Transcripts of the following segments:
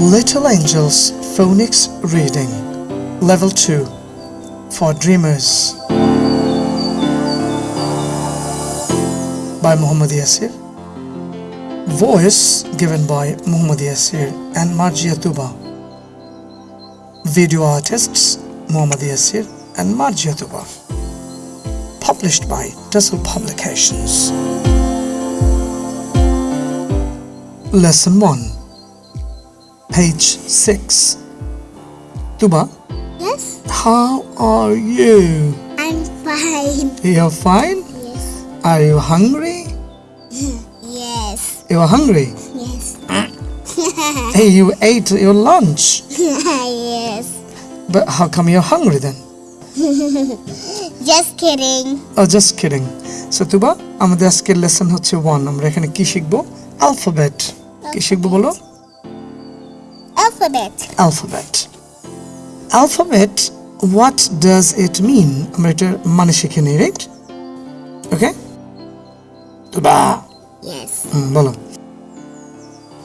Little Angels Phonics Reading Level 2 for Dreamers by Muhammad Yasir. Voice given by Muhammad Yasir and Marjia Tuba. Video artists Muhammad Yasir and Marjia Tuba. Published by Tussle Publications. Lesson 1 Page 6 Tuba, Yes, how are you? I'm fine. You're fine? Yes, Are you hungry? yes, You're hungry? yes, Hey, you ate your lunch. yes. But how come you're hungry then? Just kidding. Oh, just kidding. So, তুবা আমাদের আজকের lesson হচ্ছে one আমরা এখানে কি শিখবো alphabet কি শিখবো বলো Alphabet. Alphabet alphabet what does it mean আমরা এটার মানে শিখে নিই রাইট ওকে তুবা Yes. হুম, বলো।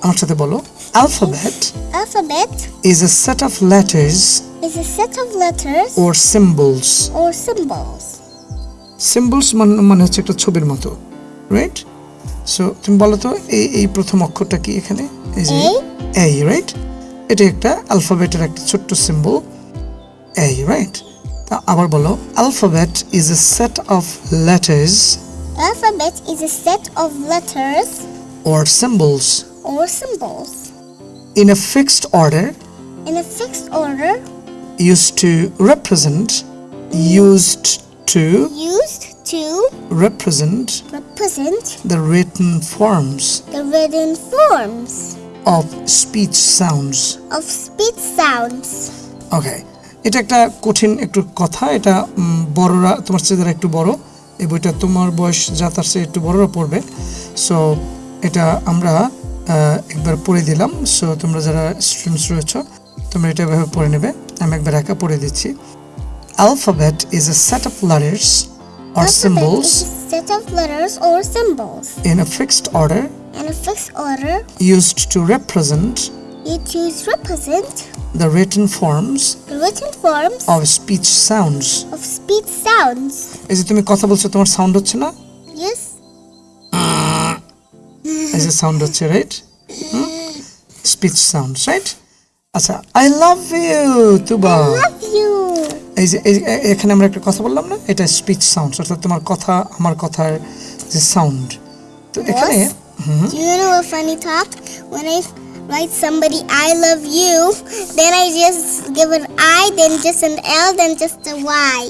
আমার সাথে বলো। Alphabet Alphabet is a set of letters is a set of letters or symbols. or symbols. Symbols মানে হচ্ছে একটা ছবির মতো রাইট সো তুমি বলো তো এই এই প্রথম অক্ষরটা কি এখানে? এই যে A? এই রাইট এটা একটা অ্যালফাবেটের একটা ছোট্ট সিম্বল এই রাইট তা আবার বলো alphabet is a set of letters Alphabet is a set of letters or symbols or symbols in a fixed order in a fixed order used to represent used to used to represent represent the written forms the written forms Of speech sounds. Of speech sounds. Okay এটা একটা কঠিন একটু কথা এটা বড়রা তোমার চেয়ে যারা একটু বড় এই বইটা তোমার বয়স যা তার চেয়ে একটু বড়রা পড়বে। সো এটা আমরা একবার পড়ে দিলাম। সো তোমরা যারা স্টুডেন্টস রয়েছ তোমরা এটা এভাবে পড়ে নেবে। আমি একবার একা পড়ে দিচ্ছি। Alphabet is a set of letters is a set of letters or symbols. in a fixed order in a fixed order used to represent you choose represent the written forms the written forms of speech sounds of speech sounds. এই যে তুমি কথা বলছো তোমার sound হচ্ছে না Yes, এই যে সাউন্ড হচ্ছে রাইট স্পিচ সাউন্ড রাইট আচ্ছা I love you Tuba love you. এই যে এখানে আমরা একটা কথা বললাম না এটা স্পিচ সাউন্ড অর্থাৎ তোমার কথা আমার কথার যে সাউন্ড তো এখানে Do you know a funny talk? When I write somebody I love you, then I just give an I, then just an L, then just a Y.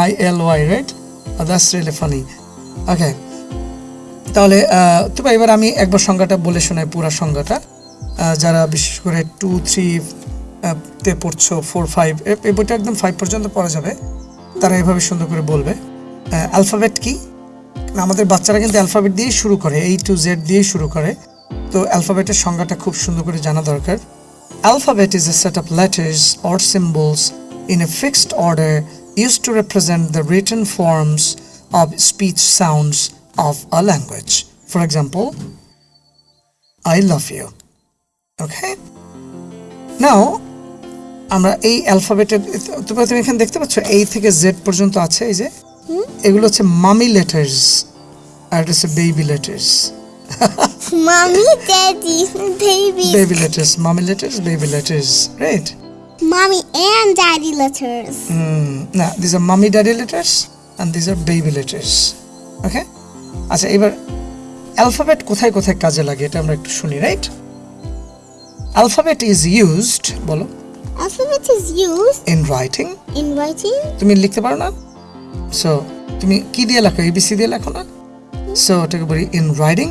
I L Y right that's really funny okay তাহলে ah, তবে এবার আমি একবার সংজ্ঞাটা বলে শোনাই পুরো সংজ্ঞাটা। যারা বিশেষ করে টু থ্রি তে পড়ছো ফোর ফাইভ এই বইটা একদম ফাইভ পর্যন্ত পড়া যাবে। তারা এভাবে সুন্দর করে বলবে। অ্যালফাবেট কি? আমাদের বাচ্চারা কিন্তু অ্যালফাবেট দিয়ে শুরু করে এই টু জেড দিয়ে শুরু করে। তো অ্যালফাবেটের সংজ্ঞাটা খুব সুন্দর করে জানা দরকার। Alphabet is a set of letters or symbols in a fixed order use to represent the written forms of speech sounds of a language for example I love you okay now আমরা এই অ্যালফাবেটের তুমি এখানে দেখতে পাচ্ছ এই থেকে Z পর্যন্ত আছে, এই যে। এগুলো হচ্ছে মামি লেটার্স আর এটা হচ্ছে baby letters mommy Daddy, baby. Baby letters mommy letters baby letters right Mommy and Daddy letters. না this are mommy daddy letters and this are baby letters okay আচ্ছা এবার অ্যালফাবেট কোথায় কোথায় কাজে লাগে এটা আমরা একটু শুনি রাইট অ্যালফাবেট ইজ ইউজড বলো। Alphabet is used in writing in writing তুমি লিখতে পারো না? সো তুমি কি দিয়ে লেখো? এবিসি দিয়ে লেখো না? সো ওটাকে বলি in writing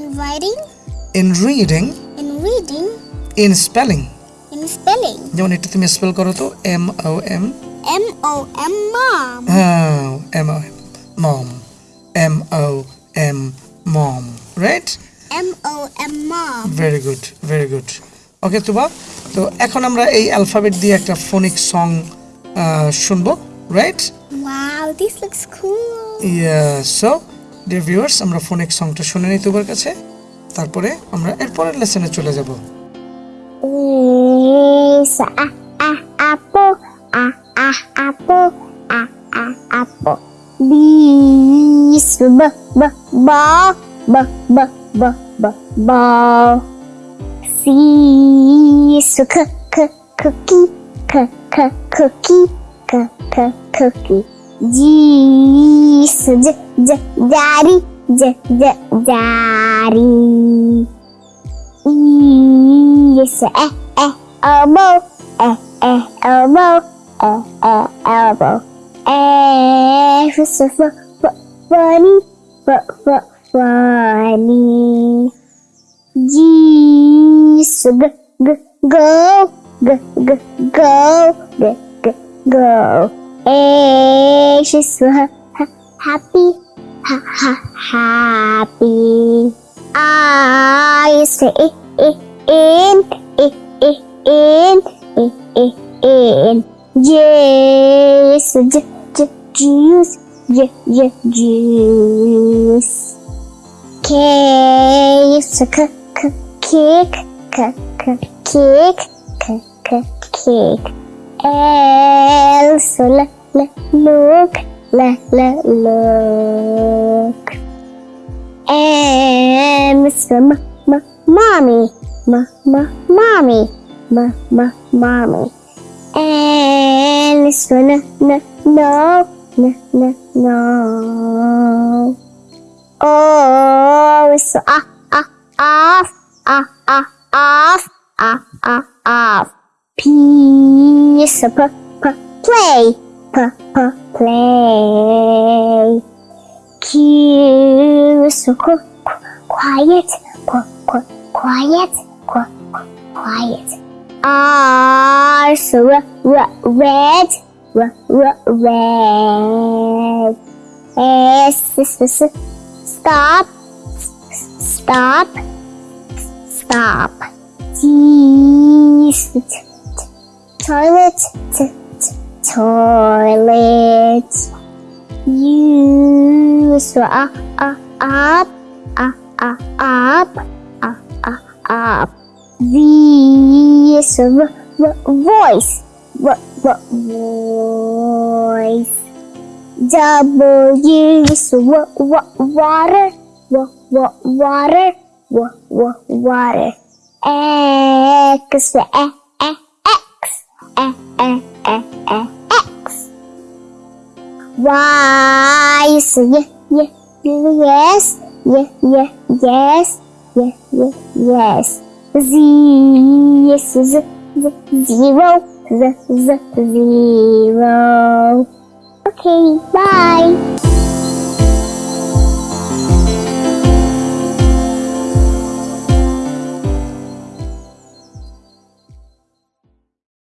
in writing, in reading in reading, in spelling in spelling. যেমন এটা তুমি স্পেল করো তো M O M M O M mom. হ্যাঁ M O mom M O M mom right M O M mom. Very good very good okay Tuba তো এখন আমরা এই অ্যালফাবেট দিয়ে একটা ফোনিক সং শুনব right wow, this looks cool. Yeah, so dear viewers, আমরা ফোনিক সংটা শুনে নিই তোমার কাছে তারপরে আমরা এরপরের লেসনে চলে যাব সা আ আ আপো আ আ আপো আ আ আপো বিস ব ব বা ব ব ব ব বা সি সু খ খ খুকি খ খ খুকি খ খ খুকি is j j daddy j j daddy E is eh eh elbow eh eh elbow eh eh elbow. Is f f funny f f funny. G g g go g g go g g go Hey, she's so ha happy, ha ha happy. I used to in, in, in, in, in, in. J used j, j, juice, j, j, juice. K is k, k, kick, k, k, kick, k, k, kick. L, is so, look look M is for m m mommy. M m mommy. M m mommy. Is for n n no n n no. O is for ah ah off ah ah off ah ah off. P is for p p play play. Q for qu- qu- quiet, qu- qu- quiet, qu- qu- quiet. R so r- r- red, r- r- red. S s- stop, s- stop, s- stop. T. Toilet, t- toilet. You swap ah, ah, up, ah, up, up, up, up, up, up, up. This voice, v voice. W water, w water, w water. X, X, X, X, X. wise. Yeah, yeah, yes, yeah, yeah, yes, yeah, yeah, yes. Z, yes, z, z, zero, z, z, zero. Okay, bye.